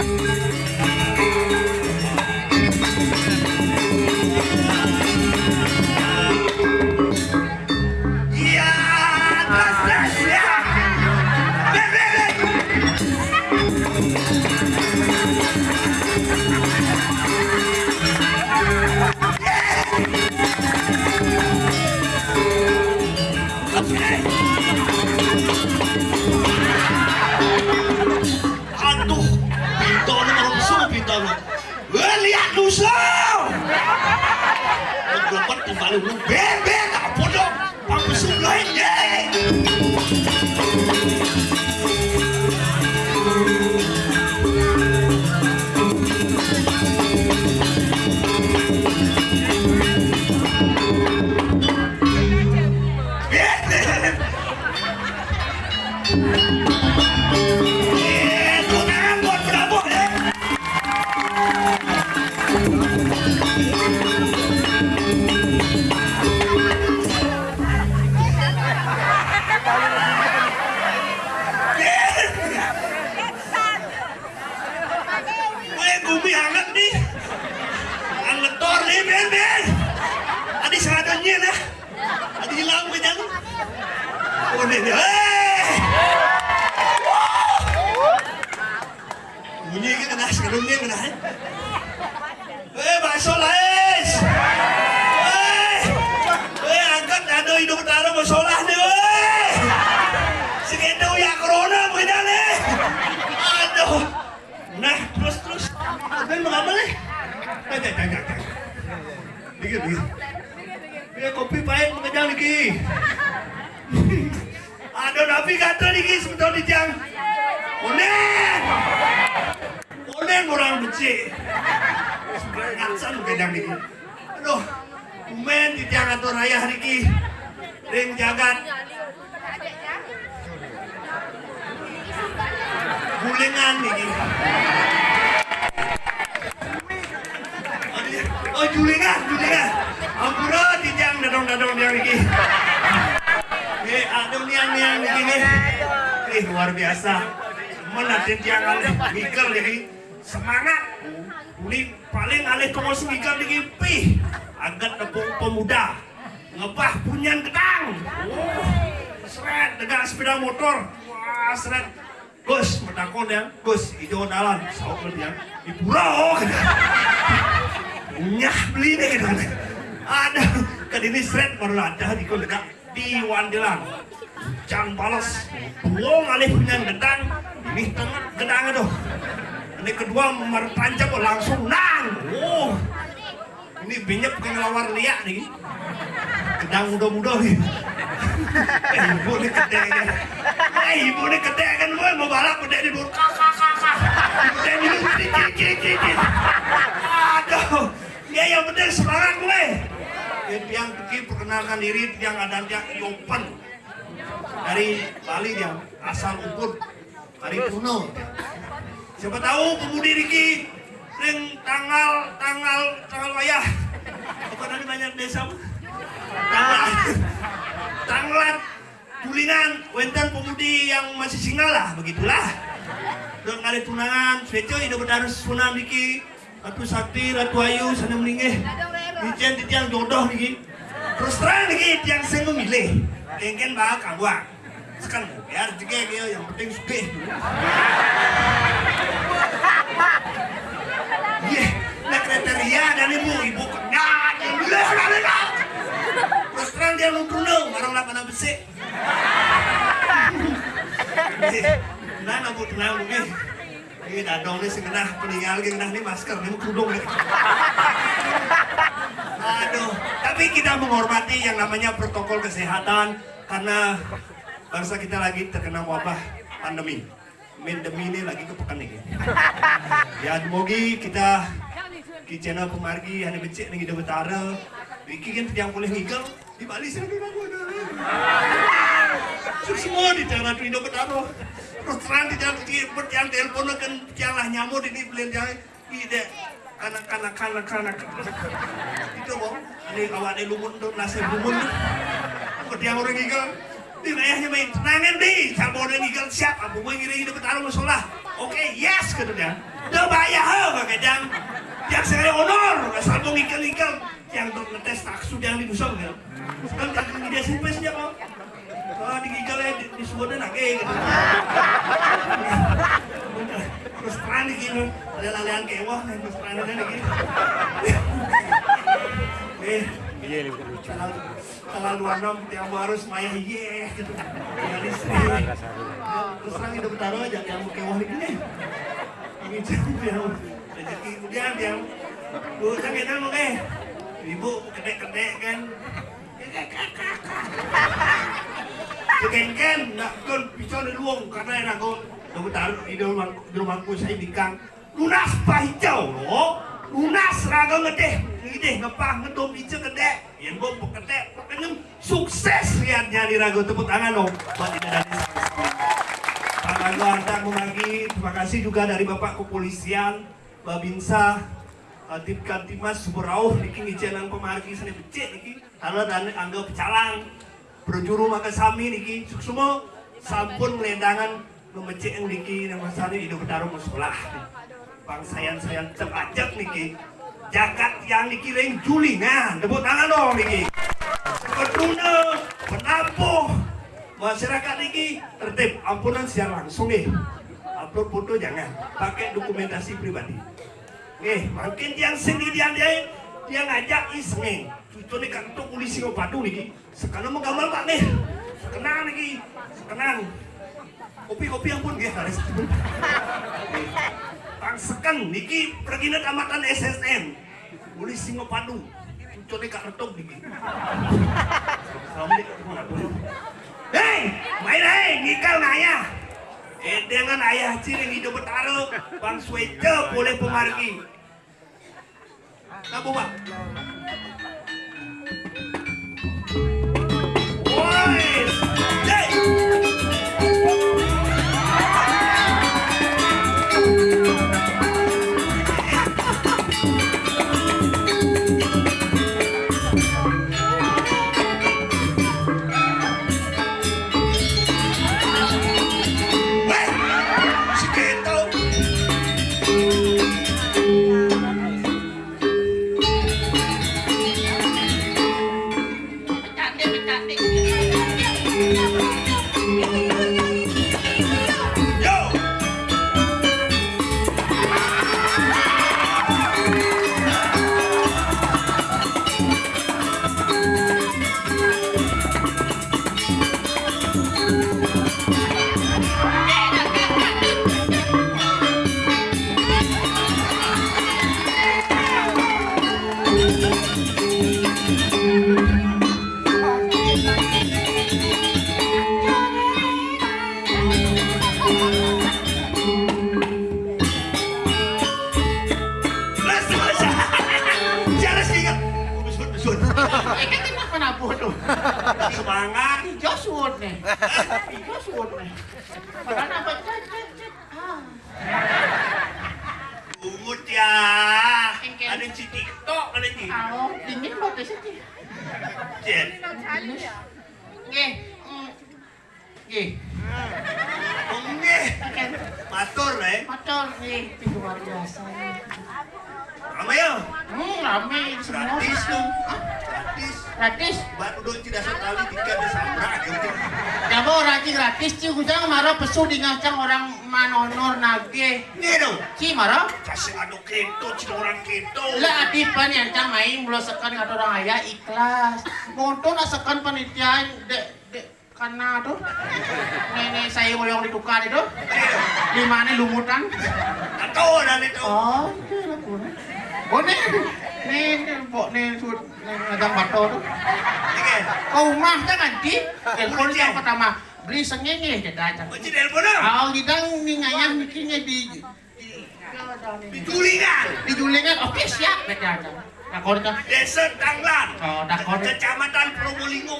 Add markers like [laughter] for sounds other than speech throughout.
Iya, [laughs] Gulingan nih. Oh, julingan, julingan. Ampura di tiang dadong-dadong tiang ini. Eh, ada niang-niang di sini. Eh, luar biasa. Mana tiang alih mikir jadi semangat. Ini paling alih kamu semikir di pi. Agak tepung pemuda. Ngebah punyan gedang. Oh, seret dengan sepeda motor. Wah, seret. Gus, metakon ya. Gus, hijau dalam. Sauk dia. Di pulau. Nyah beli nih gitu. Ada kan ini seret baru ada di kolega di Wandelang. Jangan balas. Buang alih punya gedang. Ini tengah gedang itu. Ini kedua merpanjang langsung nang. Oh. Ini binyep ke ngelawar liak nih. Gedang muda-muda nih. Eh, ibu ini kedek kan. Eh, ibu ini kedek kan. Gue mau balap kedek di bawah. Kakak, kakak. Kedek di bawah. Cicit, cicit. Aduh. Ya yang penting semangat gue. Ya, tiang pergi perkenalkan diri tiang ada tiang Yopen dari Bali dia asal Ubud dari Puno. Siapa tahu pemudi Riki ring tanggal tanggal tanggal wayah. Apa tadi banyak desa? Tanggal tulingan wenten pemudi yang masih single lah begitulah. Dong kali tunangan, sejo hidup harus sunam Riki. Ratu Sakti, Ratu Ayu, sana meninggi. Ijen di tiang jodoh nih. Terus terang nih tiang saya memilih. Kengken bawa kabuang. Sekarang biar juga dia yang penting suke. Iya, nah kriteria dan ibu ibu kenyat yang bilang kali kau. Terus terang dia nutrun dong, barang lapan apa sih? Nah, nabu tenang mungkin. Ini dadong nih sing kenah peninggal lagi kenah nih masker nih kerudung nih. Aduh, tapi kita menghormati yang namanya protokol kesehatan karena bangsa kita lagi terkena wabah pandemi. Pandemi ini lagi kepekan nih. Ya, semoga kita di channel pemargi yang becek nih di betara. Iki kan yang boleh ngigel di Bali sih di aku ada. Semua di channel di betara. Terus terang di jalan di yang telepon kan lah nyamuk ini belian jangan ide kanak kanak kanak kanak itu bang ini awak ada lumun tuh nasi lumun dia orang ngigel Di ayahnya main tenangan di, sabon dan ikan siap, abu gue ngiring hidup bertarung musola. Oke, yes kata dia. Udah bayar ha, kajang. Yang saya honor, sabung ikan ikan yang untuk ngetes taksu yang di musol kan. Sekarang kaki dia simpen saja kok. Oh, di gigalnya di, di sebuah nake gitu. Terus terang di gini, ada lalean kewah nih, terus terang di gini. Eh, kalau kalau luar nom yang harus maya ye gitu. Yang istri. Terus terang itu bertaruh aja yang kewah di gini. Ini jadi yang rezeki kemudian yang bu sakit kan oke. Ibu kedek-kedek kan. Keken nak kon pisau di luang karena enak kok. Kamu taruh di rumah di rumahku saya bingkang. Lunas pahijau loh. Lunas raga ngedeh. Ngedeh ngepah ngedom hijau kedek. Yang gue kedek. Pokoknya sukses lihatnya di raga tepuk tangan dong. Buat tidak dari Pak Rago Antar membagi terima kasih juga dari Bapak Kepolisian, Babinsa, Tim Kantimas, Suburauh, Niki ngijenang pemargi sana becek Niki, halo dan anggap pecalang, berjuru maka sami Niki, semua sampun melendangan memecek yang Niki yang masanya hidup bertarung sekolah. Bang sayan-sayan terajak Niki, jagat yang Niki ring julingan, tepuk tangan dong Niki. Penampung, masyarakat ini tertib ampunan secara langsung nih upload foto jangan pakai dokumentasi pribadi. Nih makin yang sendirian dia dia ngajak iseng cucu nih kantor polisi ngopadu nih sekarang mau gambar pak nih sekenang nih sekenang kopi-kopi ampun dia harus Bang Seken niki pergi tamatan SSN polisi ngopadu nih kak retok Assalamualaikum Hei, main hei, nikal ngaya. Dengan ayah ciring hidup bertaruh, Bang Swece boleh pemargi. Pak? Gratis tuh. Gratis. Gratis. Buat udah tidak sekali tiga ada sambrak gitu. Jabo raji gratis ci kujang maro pesu di ngacang orang manonor nage. Nih dong. Ci maro. Kasih adu keto, cina orang keto. Lah adipan yang cang main mulo sekan kata orang ayah ikhlas. Montong nak sekan panitia dek dek karena tuh nenek saya yang ditukar itu di mana lumutan Tato dan itu. oh itu lah pun oh nih nih nih sud ngadang bato tuh kau di telepon yang pertama beli sengenge kita aja Kunci telepon dong. oh kita ngayang bikinnya di Di tulingan. di julingan oke siap kita aja kita Desa Tanglan. Oh, takon. Kecamatan Probolinggo.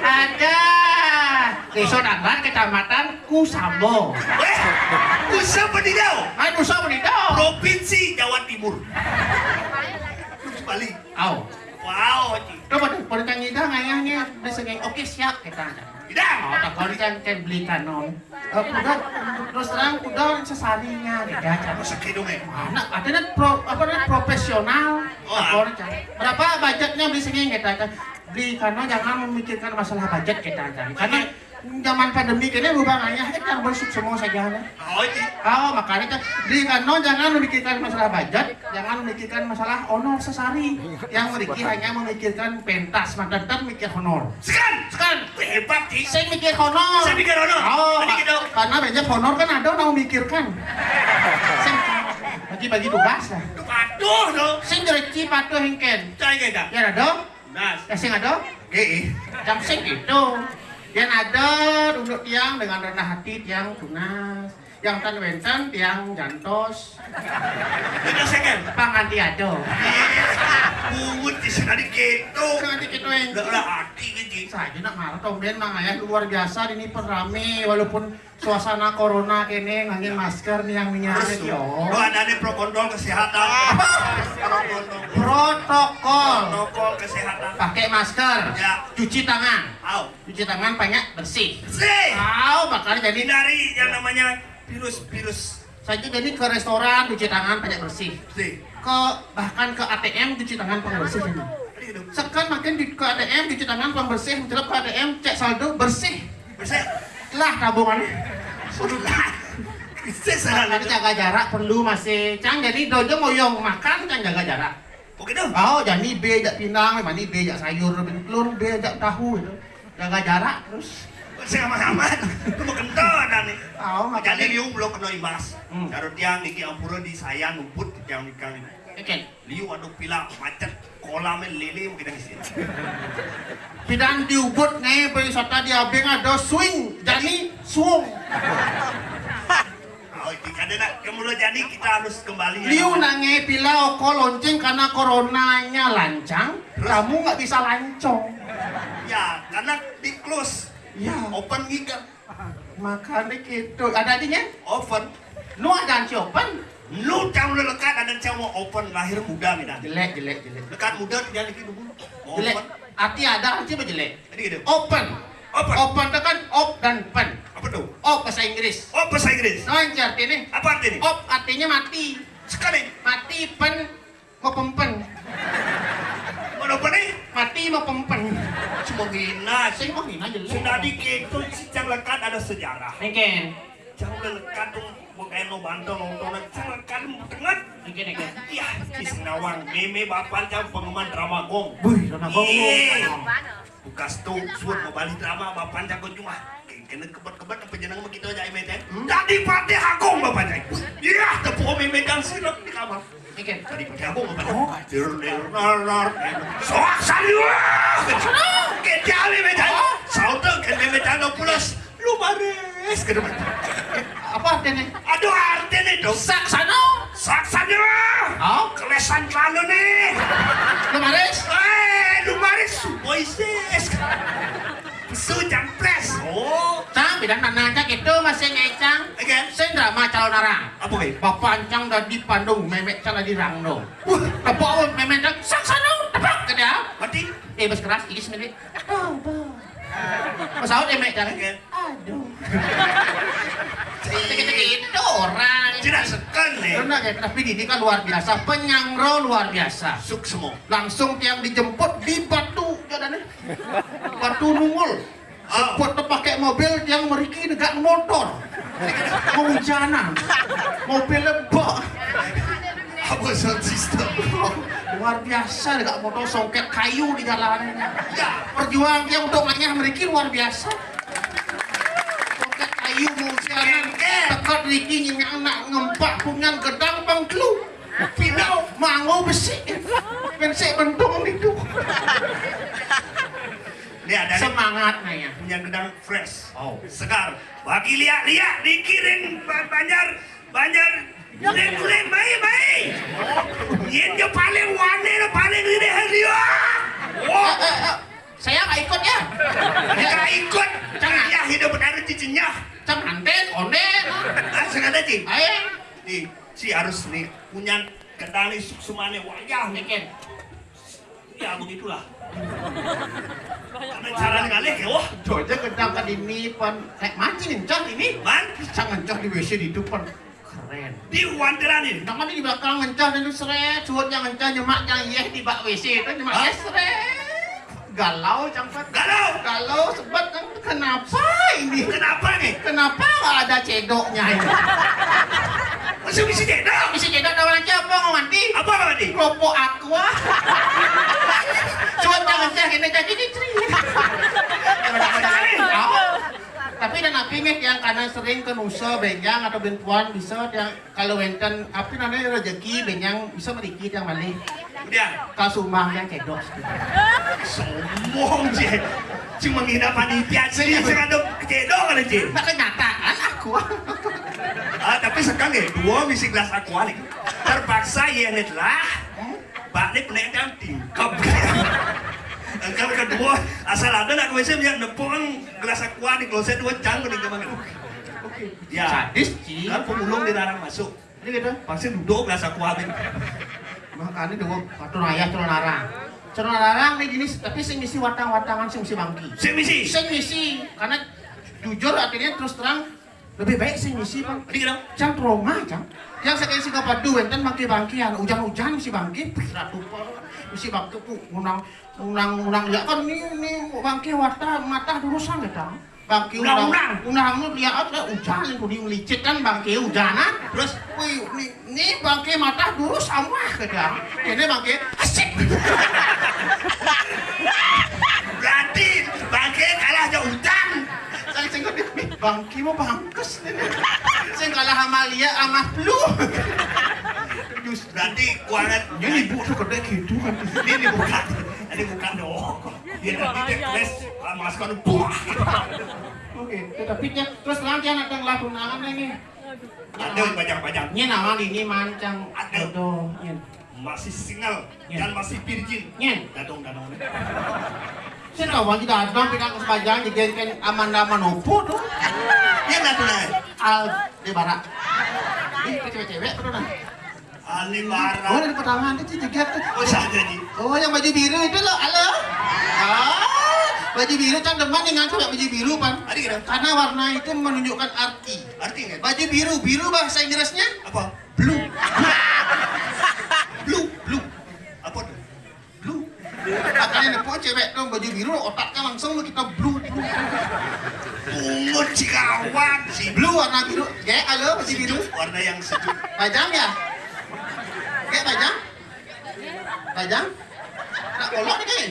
ada desa Danglan kecamatan Kusambo Eh, Nusa Penidau. ah nusa menito Provinsi Jawa Timur. Terus balik. au Wow, Ci. Coba ngayahnya di segi oke siap kita. Oh, tak perencang kan beli kanon. Eh, udah terus terang udah sesarinya kita cara. Sakit dong, eh. Anak ada pro, apa namanya profesional. Oh, Tak perencang. Berapa budgetnya beli segi kita? Beli kanon jangan memikirkan masalah budget kita. Karena zaman pandemi berubah ngayah, eh kan bersuk semua saja. Nah. Oh, Ci. Oh, makanya kan di kano jangan memikirkan masalah budget, jangan memikirkan masalah honor sesari. Yang Riki hanya memikirkan pentas, maka tetap mikir honor. Sekan. Sekarang, Hebat, Ci. saya mikir honor. Saya mikir honor. Oh, karena banyak honor kan ada yang memikirkan. Bagi-bagi tugas lah. Aduh, dong. Saya direci patuh hengken. Cai kita. Ya ada, Nas. ya sing ada. Eh, Jam sing gitu. Yang ada duduk tiang dengan rendah hati tiang tunas. Yang tan wenten tiang jantos. kita sekan. Panganti ada. Buut di sana di gitu. Nanti kita yang lah hati gitu. saja nak marah tomben mang ayah luar biasa ini perame walaupun suasana corona kene ngangin masker nih yang minyak yo. lo ada nih pro kontrol kesehatan. [laughs] Protokol Protokol kesehatan. pakai masker, Ya. cuci tangan, Au. cuci tangan banyak bersih. Sih. Tahu makanya jadi Hindari yang namanya virus-virus. saya jadi ke restoran cuci tangan banyak bersih. Sih. Ke bahkan ke ATM cuci tangan pembersih ini. Gitu. Sekarang makin di ke ATM cuci tangan pembersih, menjelap ke ATM cek saldo bersih. Bersih. Lah tabungannya. Sana Tapi jaga jarak perlu masih cang jadi dojo ngoyong makan cang jaga jarak. Oke dong. Oh jadi B jak pinang, mani B jak sayur, telur B jak tahu itu. Jaga jarak terus. Saya aman-aman. Itu mau kentut ada nih. Oh Jadi makanya. liu belum kena imbas. Hmm. Karo tiang niki ampura di saya numput tiang nikang ini. Oke. Liu adu pila macet kolam lele mungkin di sini. Pidang diubut nih wisata di abeng ada swing, jadi swung. [laughs] Oh, ini kan nak kemudian jadi kita harus kembali. ya. Liu nange pila oko lonceng karena coronanya lancang, kamu nggak bisa lancong. Ya, karena di close. Ya, Open giga. makanya gitu. Ada adinya? Open. Nu ada si open. Lu cang lu lekat ada cang mau open lahir muda mina. Jelek, jelek, jelek. Lekat muda tidak lagi dulu. Jelek. Arti ada, arti apa jelek? Jadi gitu. Open. Open. Open itu kan op dan pen. Apa tuh? Op bahasa Inggris. Oh, bahasa Inggris. No, yang artinya Apa artinya? op artinya mati. Sekali. Mati pen mau pempen. Mana apa nih? Mati mau pempen. Cuma gina. Saya mau hina jelek. Sudah di itu si cang lekat ada sejarah. Mungkin. Cang lekat tuh bukan no bantu nontonan cang lekat tengah. Mungkin, mungkin. Ya, Kisnawang, meme bapak cang penggemar drama gong. Wih, Iya. gong. Bukas tuh, suat mau balik drama bapak kau cuma. Kena kebat-kebat apa jenang begitu aja imet ya. Hmm? Tadi pati agung bapak cang. Iya, tepuk meme kang sirap di kamar. Tadi pati agung bapak cang. Dir dir nar nar. Soak saliwa. Kecali meme cang. Sauter kan meme cang pulas. Lu bares ke depan. Apa artinya? Aduh artinya dong. Saksano. Saksanya. Oh, Kelesan lalu nih. kemarin. Eh, lumaris Moises. Su jampres. Oh, Bidang nanya gitu masih ngecang. again. Saya drama calon arang. Apa kayak? Bapak Ancang udah di Bandung, memek cang di Rangno. Wah, tepok memek cang saksano, tepok ke dia. Mati. Eh, bos keras, ini sendiri. Aduh, Pesawat memek cang. Again. Aduh. [laughs] Gitu orang. Tidak sekan nih. Karena kayak tapi ini kan luar biasa, penyangro luar biasa. Suk semua. Langsung tiang dijemput di Batu, jalannya. Batu Nungul. Tuh pakai mobil yang meriki dekat motor. Kehujanan. Mobil lebok. Apa sound system? Luar biasa dekat motor songket kayu di jalan. Ya, perjuangan yang untuk maknya meriki luar biasa. Songket kayu kehujanan. Dekat Riki nyingang nak ngempak pungan gedang bangklu. Pinau mango besi. Pensek bentung itu. Ini ada nih, Semangat nanya. punya gedang fresh. Oh. Segar. Bagi lihat lihat dikirim ba- banjar banjar Kulen kulen baik baik. Yen jo paling wane lo paling gede dia. Oh, saya nggak ikut ya. kita ikut. Jangan. Ya hidup benar cicinya. Cang anten, onden. Ah, sengaja sih. Ayo. Nih, si harus nih punya kendali suksumane wajah nih. Mungkin. Ya begitulah. Cara ngalih ya, wah. Jojo gedang kan ini pan kayak mancing encah ini. Man, Sang encah di WC di depan keren. di wanderan ini. Nama di belakang dan itu seret, suut yang encah nyemak yang iya di bak WC itu nyemak Hah? iya seret. Galau cangkat. Galau. Galau sebab kan kenapa ini? Kenapa nih? Kenapa nggak ada cedoknya ini? Masih bisa tidak? Bisa cedok dalam aja apa mau mandi? Apa tadi? Kelompok aqua. Cuat jangan jangan ini jadi ceri. Tapi dan api nih yang karena sering ke nusa benyang atau bentuan bisa yang kalau wenten api namanya rezeki benyang bisa meriki yang balik Udah, kasumah yang cedok. Sombong sih. Cuma menghina panitia sih, sekarang ada cedok kali sih. Tak kenyataan aku. Ah, tapi sekarang ya, dua misi gelas aqua nih. Terpaksa ya net lah. Pak ini penek yang tingkap. Kalau kedua, asal ada nak WC yang nepung gelas aqua di kloset dua canggung di kamar. Ya, Sadis sih. kan pemulung dilarang masuk. Ini gitu. Pasti duduk gelas aqua ini. Makanya dua patun ayah celana larang. Celana larang nih jenis tapi sing misi watang-watangan sing misi bangki. Si misi. Sing misi karena jujur artinya terus terang lebih baik sing misi bang. Tadi kira, Cang trauma cang. Yang saya kasih kapadu enten bangki bangkian hujan-hujan misi bangki. Ratu misi bangki pu unang unang unang ya kan ini ini bangki wata mata durusan ya cang. Bangki Unang-unang. unang unang lihat ada hujan itu di licit kan bangki hujanan. Terus, wih, ini, bangki mata durus sama kedang. Ini bangki asik. [laughs] berarti bangke kalah jauh hutan. Saya sing gede, bangki mau bangkes. Sing kalah sama lia sama flu. Just Berarti kuangan ini ibu tuh gede gitu kan. ini bukan ini bukan dong dia nanti dia tulis masukkan buah Oke, tapi dia terus nanti anak yang lagu nangan ini. ada banyak-banyak Ini nama ini mancang Ada. jodoh. Masih single dan masih virgin Nyen. dadong dadong lagi datang pindah ke sebajang jadi kan Amanda Manopo tuh. ya dadong lah Al di barat. Ih, ke cewek-cewek tuh nah. Oh, Alibara dari pertangan itu juga tuh. oh saja di Oh, yang baju biru itu loh, halo. Ah, baju biru kan demen dengan cewek baju biru pan. Karena warna itu menunjukkan arti. artinya Baju biru, biru bahasa Inggrisnya apa blue. [laughs] blue blue apa tuh Blue. Makanya nepo cewek tuh baju biru otaknya langsung lu kita blue. blue. ungut cikawan si Blue warna biru. Kayak halo baju biru. warna yang sejuk Pajang ya? Kayak pajang? Pajang? Nak kolok nih kayak.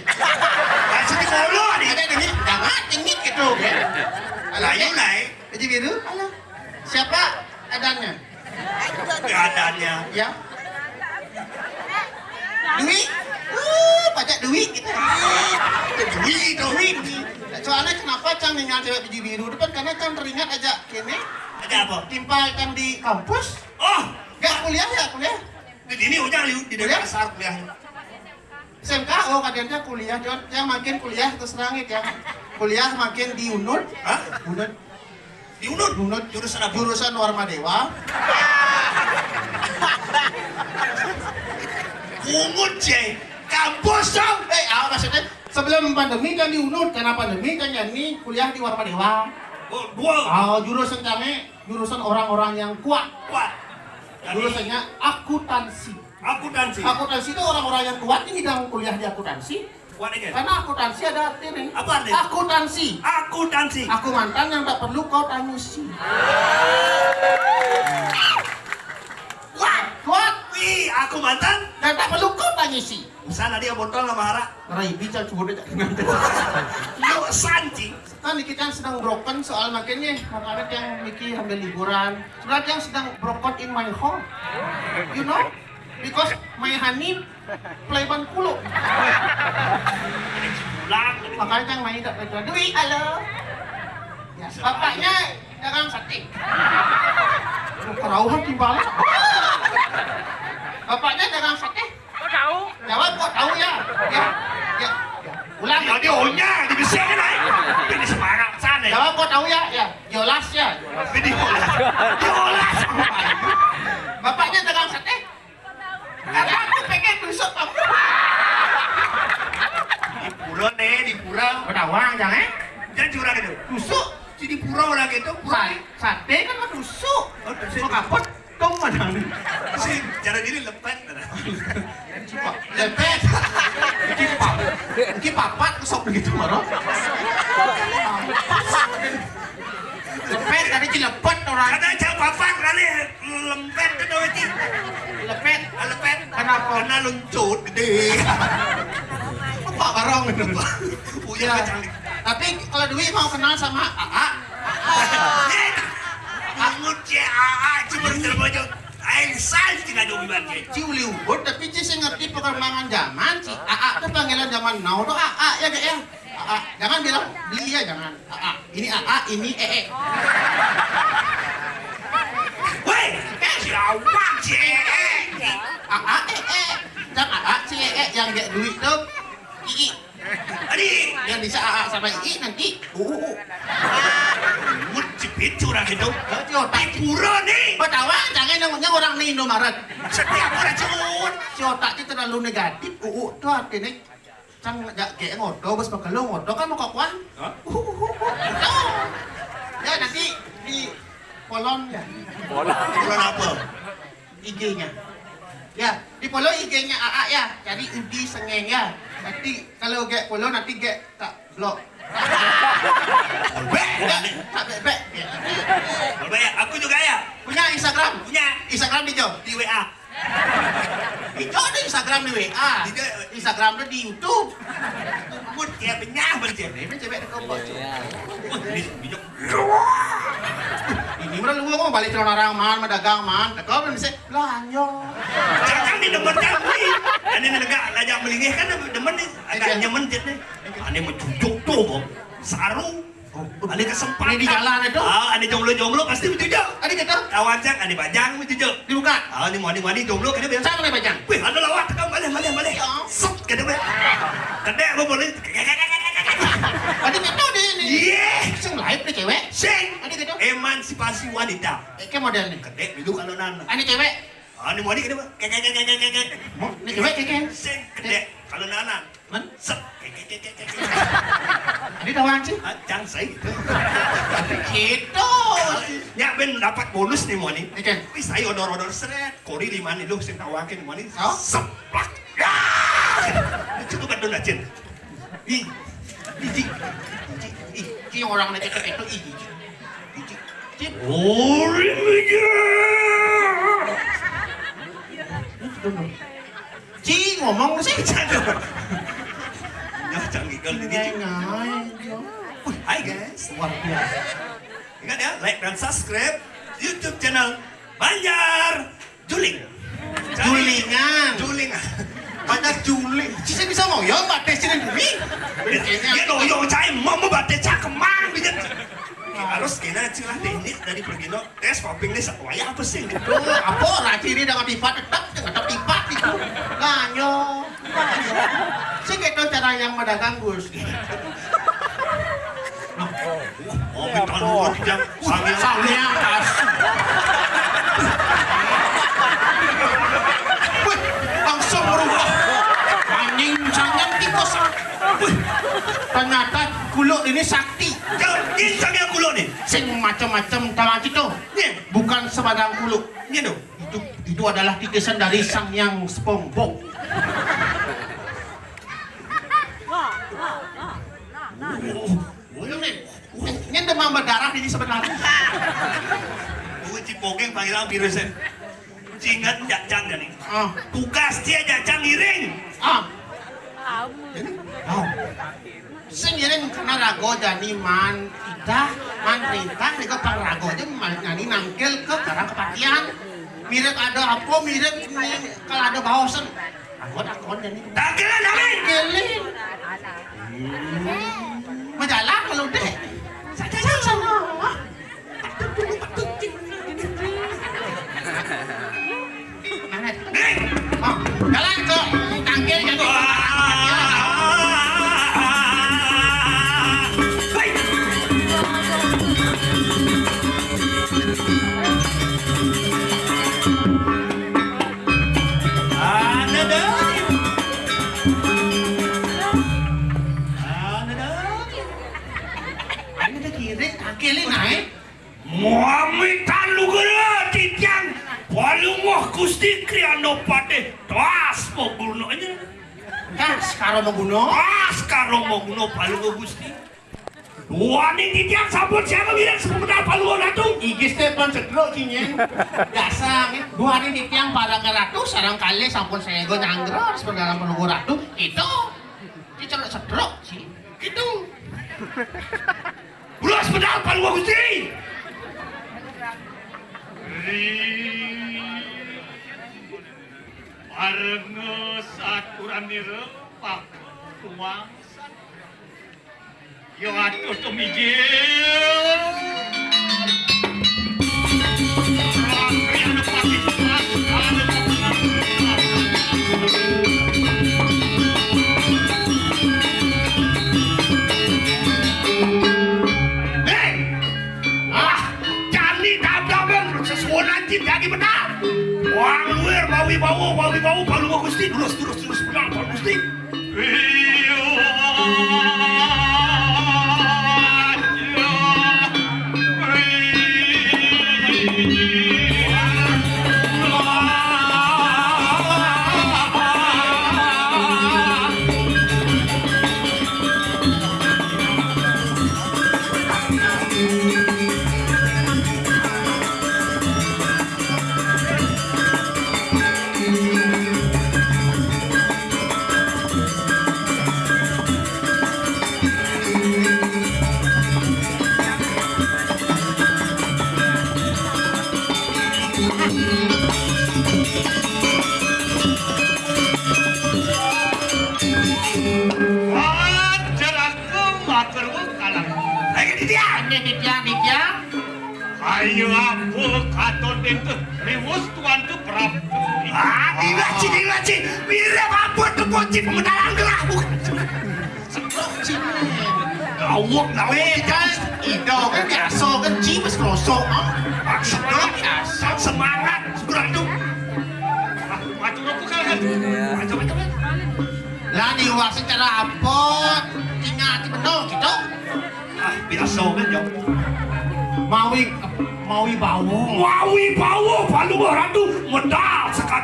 masih di kolo nih Ada dengit, jangan dengit gitu. Halo, layu naik Baju biru? Halo. Siapa adanya? keadaannya Ya. Duit? Uh, pajak duit kita. duit Duit. Soalnya kenapa Cang dengan cewek baju biru depan karena Cang teringat aja kini ada apa timpal Cang di kampus. oh Gak kuliah ya kuliah. di sini ujang di di Kuliah? dasar kuliah SMK, oh kadangnya kuliah, John. Yang makin kuliah terus langit ya. Kuliah makin di UNUD. Hah? UNUD. di unut jurusan apa jurusan Warma Dewa. [laughs] ungut sih kampus dong Eh, ah, maksudnya sebelum pandemi kan di UNUD, karena pandemi kan ya ini kuliah di Warma Dewa. oh dua Oh, jurusan kami jurusan orang-orang yang kuat. kuat Jadi, Jurusannya akuntansi. akuntansi Akuntansi itu orang-orang yang kuat ini bidang kuliah di akuntansi. Karena akuntansi ada artinya. Apa artinya? Akuntansi. akuntansi Aku mantan yang tak perlu kau tangusi. Kuat, wih aku mantan Dan tak perlu kau tangusi. sana dia botol sama hara Rai bicara cuma dia yo sanci Kan kita yang sedang broken soal makanya makanya yang Miki ambil liburan. Sebenarnya yang sedang broken in my home. You know? Because my honey play ban kulo. Makanya yang main tak perlu duit, halo. Ya, bapaknya dagang sate. Kerauhan timbalan. Bapaknya jangan sakit. Eh, kok tahu? Ya, Jawab kok tahu ya? Ya. Ya. Ulang. Ya dia onya di besi kan ai. Ini semangat sana. Ya. Ya, Jawab kok tahu ya? Ya. Jelas ya. Ini olas. Bapaknya jangan eh, iya. sakit. Kok tahu? Karena aku pengen besok kamu. Di pura nih, di pura. Kau tahu jangan eh? Jangan curang itu. Nusuk. Jadi pura orang gitu. Pura sate kan menusuk. Oh, nusuk. Kok? Cara diri lepet. Pak, lepet. Iki pap. Iki papat sok begitu maro. Lepet tadi ci lepet orang. Kada jauh papan kali lempet ke doa itu. Lepet. Lepet. Kenapa? Karena luncut gede. Apa barong itu? Punya Ya. canggih. Tapi kalau Dwi mau kenal sama AA, je AA cuma terbojok. Aing sal tinggal dua bulan je. Ci uli ubur, tapi sih ngerti perkembangan zaman. Ci AA tuh panggilan zaman now tuh AA ya gak ya? AA, jangan bilang beli ya jangan. AA, ini AA, ini EE. Woi, si awak si ee. AA, EE. Jangan AA, si EE yang gak duit tuh. II. Adi, Yang bisa sama II nanti. UU. mut cepit curang itu. Di pura nih. Pertama, jangan namanya orang nih Indomaret. Setiap orang cut. Si otaknya terlalu negatif. UU tuh artinya Cang gak kayak ngodo, bos pekelu ngodo kan mau kakuan. Hah? Ya nanti di kolon ya, Bulan apa? IG-nya. Ya, di follow IG-nya AA ya. Cari Udi Sengeng ya. Nanti kalau gak follow nanti gak tak Gak, tak bebek. ya, aku juga ya. Punya Instagram? Punya Instagram di Jo. di WA. Di Jo ada Instagram di WA. Di. Instagram di YouTube. Mut ya benyah bencet. Ini cewek dekat bos. Ini bijak. Ini mah lu mau balik celana orang man, madagang man. Dekat kan bisa lanyo. Jangan di demen kami. Ini negak lajak melingih kan demen nih. Agak nyaman jet nih. Ini mencucuk tuh kok. Sarung. Ada kesempatan. Ini di jalan itu. Ah, ada jomblo-jomblo pasti. Ada kita Kawan cak, ada bajang mencucuk. dibuka. Ah, ini mau mandi jomblo kan dia biasa. Sama bajang. Wih, ada lawak, kau balik, balik, balik. Set, kata gue. Kedek, gue boleh. Ada kita di ini. Iya, Sing live nih cewek. sing. Ada kita. Emansipasi wanita. Kayak model nih. Kedek, duduk kalau nana. Ini cewek. Ah, ini di kedua. Kek, kek, kek, kek, kek, kek. Ini cewek kayak. Sing, kedek, kalau nana. Man, Set, kek, kek, kek, kek, kek. [laughs] ini tawang sih. Ah, Jangan saya gitu. Gitu. Ya, ben dapat bonus nih mau nih. Oke. Wih, saya odor-odor seret. Kori lima nih, lu sing tawakin mau nih. Oh. Seplak. Ya. Cukup kan donacin. Ih. Iji. Ih, Ih, orang nih cewek itu iji. Iji. Cip. Ori meja. Ci ngomong sih. Ya, canggih kali ini. Wih, Hai guys. Luar biasa. Ingat ya, like dan subscribe YouTube channel Banjar Juling. Julingan. Julingan. Banyak juling. Ci bisa ngoyo mbak tes ini demi. Ya lo yo cai mau mau bate Harus kena cilah teknik dari pergi no tes popping nih satu wayah apa sih? Tuh, apa raci ini dengan tipat tetap dengan tipat itu. Ganyo. Sih gitu cara yang mendagang Gus. Oh, kita lu tidak sange Sangnya kas. Wih, langsung berubah. Anjing sangat tipes. Wih, ternyata kulo ini sakti. Jangan ini sange kulo nih. Sing macam-macam tawa itu. Nih, Bukan sebadang kulo. nih dong. Itu itu adalah titisan dari sang yang SpongeBob. Ini demam berdarah ini sebenarnya. Gue cipogeng panggilan virusnya. Cingat jajang nih. Ah, Tugas dia jajang giring. ah. Oh. singirin karena rago jadi man kita man rintang mereka pak rago aja nanti nangkil ke karena kepatian mirip ada apa mirip kalau ada bahosan aku tak kon ini nangkil nangkil majalah kalau deh. Jalan kok, tangkil jatuh. Kriano pade tas mau gunanya kas karo mengguno tas karo mau guno palungo Gusti. Wani titiang sampun siapa bilang sebentar palungo ratu Igis teh pun cedrok cinyeng hari titiang pada ke ratu Sarang kali sampun saya gue nyanggror Sebenarnya menunggu ratu. Itu cedrok cedrok sih Gitu. Ulah sebentar palungo Gusti Arep ngesakurani rempah kuang sana. Yo atuh tumijil. Bawi bau palungo Gusti. Terus terus terus. Benar palungo Gusti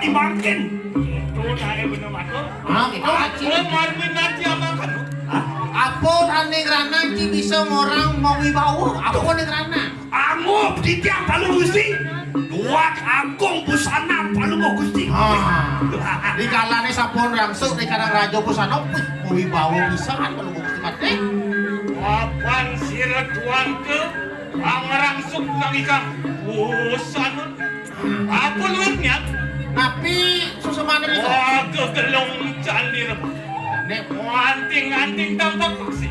di Martin. Apa ning rana iki bisa ngorang mau wibawa? Apa ning rana? Angup ditiang palu Gusti. Duak agung busana palu Gusti. Ah, ah. Ha. Dikalane sampun rangsuk ning kadang rajo busana wis wibawa pisan palu Gusti Mate. Apa sira tuan ke? Angrangsuk nang ikang busana. Apa luwih niat? Tapi susu mana ini? Wah, kegelung jalir. Nek anting-anting tampak paksi.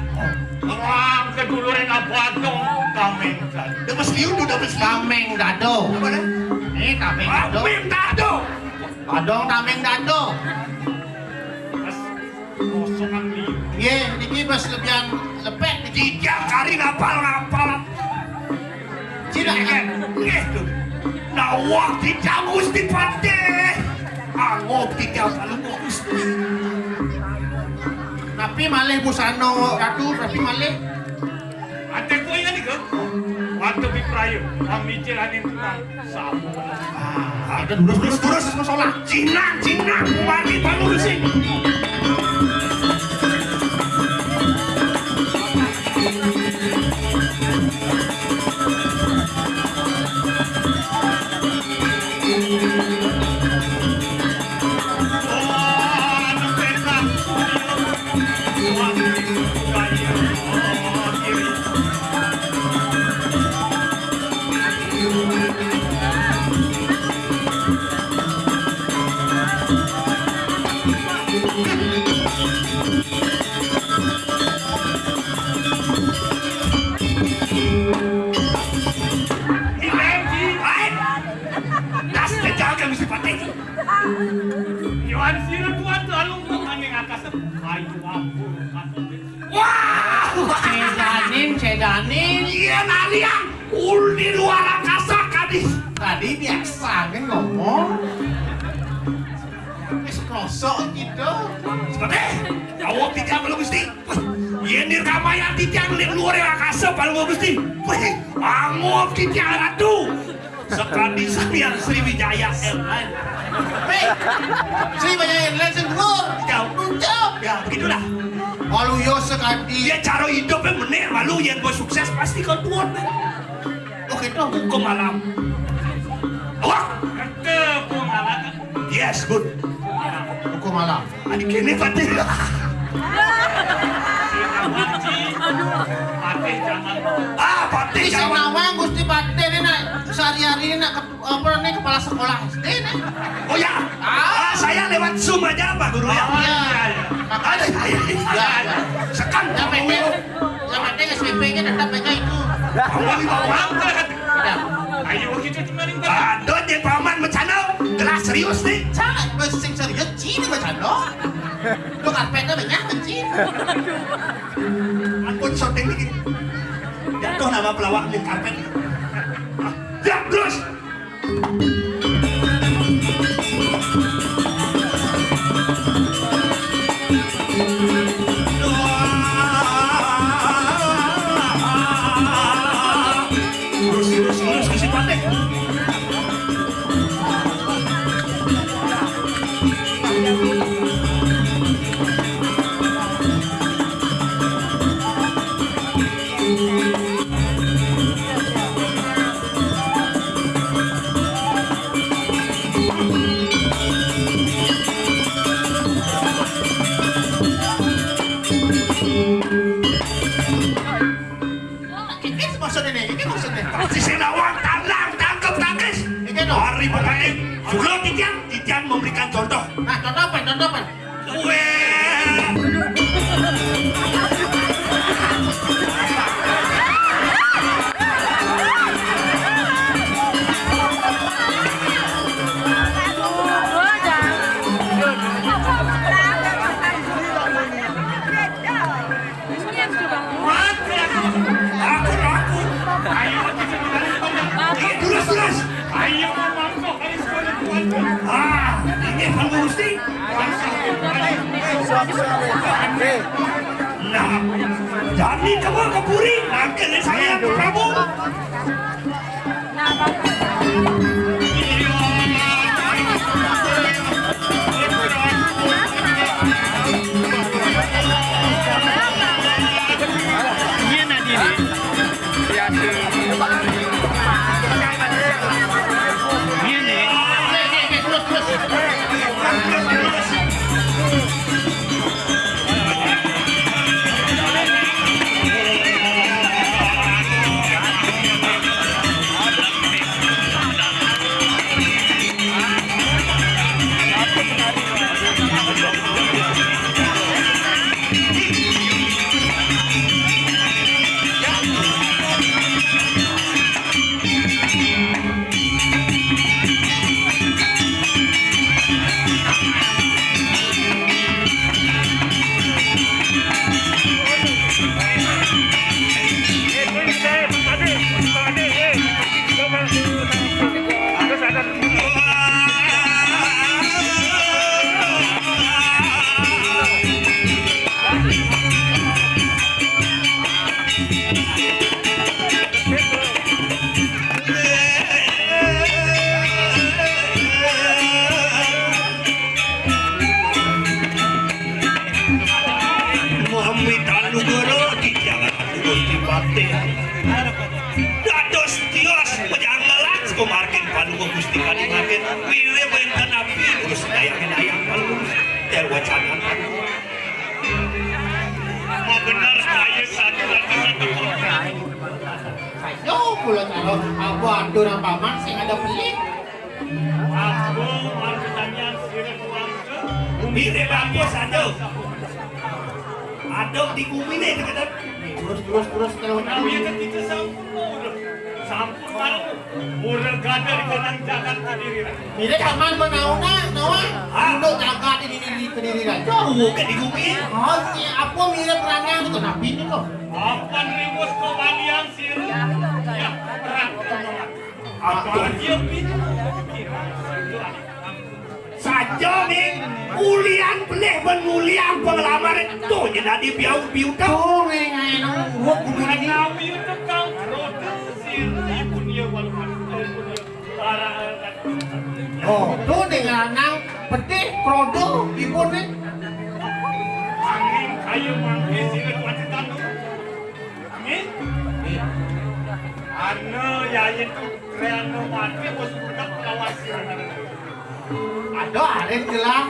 Orang kedulurin abadong kameng dado. Demes liudu demes eh, liudu. Kameng dado. Ini kameng dado. Kameng dado. Padong kameng dado. Mas, kosongan liudu. Iya, ini mas lebihan lepek. Iya, cari ngapal-ngapal. Cina, ngapal. Iya, Nawah dicang Gusti Patih. Ah, Angop dicang salung Gusti. Tapi malih busano ratu tapi malih. Ate kuwi ngene kok. Waktu pi prayo, amicil anin tukang sapu. Ah, ada durus-durus masalah. Cina, Cina, mati bangun. Ngomong. Wis gitu. Seperti Awak tidak belum Gusti Iya nirkamaya tidak di luar angkasa Palungo Gusti Wih tidak ratu sekali sampean Sriwijaya Airline. Hei, Sri banyak airline sing dhuwur. Jauh. Jauh. Ya begitulah. Walu yo. Dia cara hidupnya bener, malu yang gue sukses pasti kau tuan. Oh gitu. Hukum malam. Wah. Yes good. Hukum malam. Adik ini [laughs] jangan. Ah, Ini sing jangan. nawang Gusti Pate ini nak sehari-hari ini nak apa nih kepala sekolah SD nih. Oh ya, ah, saya lewat Zoom aja Pak Guru ya. Ada, ya. Sekan, Yang penting, yang penting SPP-nya tetap aja itu. kamu bawah. Angkat. Ada. Ayo kita cuma nih. Lah serius nih. Cak, lu sing serius cini gua jalo. Lu karpetnya banyak mencin. Aku shooting dikit. Jatuh nama pelawak di karpet. Ah, ya, terus! Memberikan contoh. Nah, contoh apa? Contoh apa? Nah, jadi kamu ke Puri, nanti saya Prabu. Oke, Aku andur nang paman sing ada pelit. Aku mau ditanya sirep uang ke. Umi teh bagus aduh. Aduh, di umi nih deket-deket. Terus terus terus terus. Aku yang ketiga. Malu. Murah gada di kanan jagat kediri. Mire paman benauna, nawa. Duduk jaga di diri di kediri. Jauh ke di bumi. Oh, aku mire perangnya itu kenapa ini kok? Apa ribut kebalian sirip? Ya, berat. Apa? Apalagi yang itu. Saja nih ulian beleh benulian pengalaman itu jadi biau biu gua kudu ini. Oh, tu ninggalan petik krodo dipun nih. Angin kayu mangi sini kuat Amin. Ano ya itu kreano mati bos budak kawasi. Ada ada jelas.